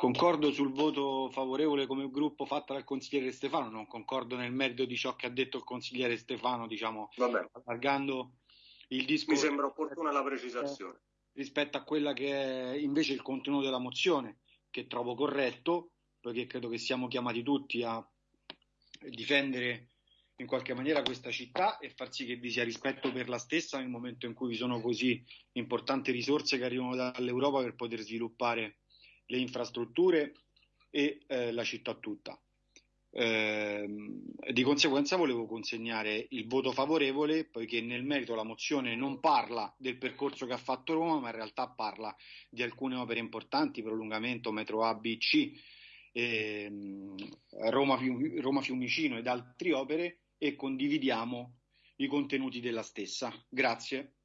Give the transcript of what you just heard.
Concordo sul voto favorevole come gruppo fatto dal consigliere Stefano, non concordo nel merito di ciò che ha detto il consigliere Stefano, diciamo, allargando il discorso. Mi sembra opportuna la precisazione. Rispetto a quella che è invece il contenuto della mozione, che trovo corretto, perché credo che siamo chiamati tutti a difendere in qualche maniera questa città e far sì che vi sia rispetto per la stessa nel momento in cui vi sono così importanti risorse che arrivano dall'Europa per poter sviluppare le infrastrutture e eh, la città tutta. Eh, di conseguenza volevo consegnare il voto favorevole poiché nel merito la mozione non parla del percorso che ha fatto Roma ma in realtà parla di alcune opere importanti, prolungamento metro A, B, C, eh, Roma, Roma Fiumicino ed altre opere e condividiamo i contenuti della stessa. Grazie.